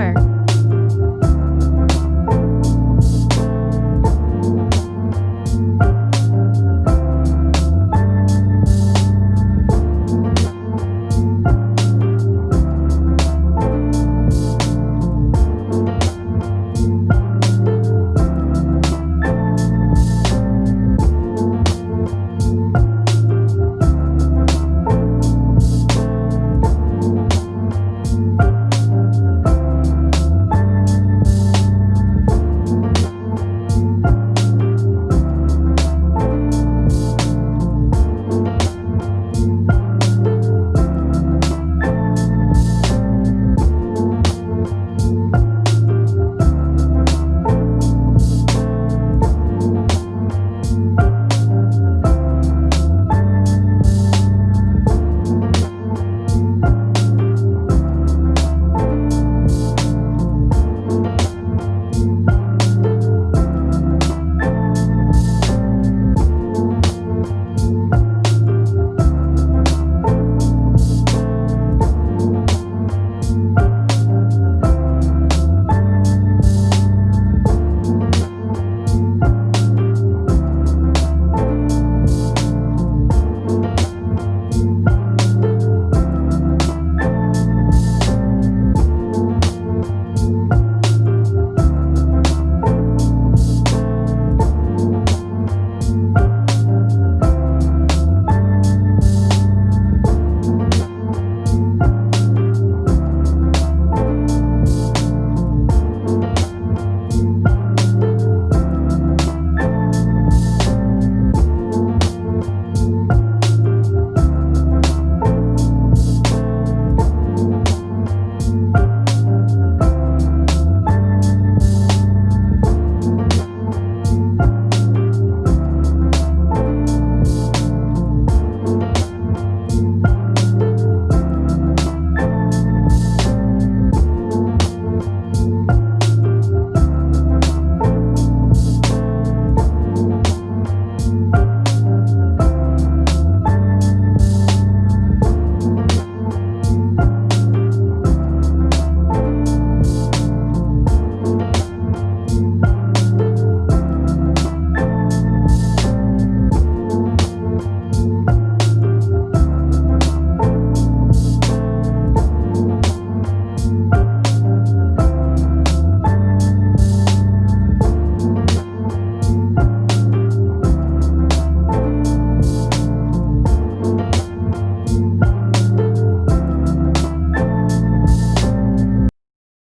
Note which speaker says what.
Speaker 1: Remember,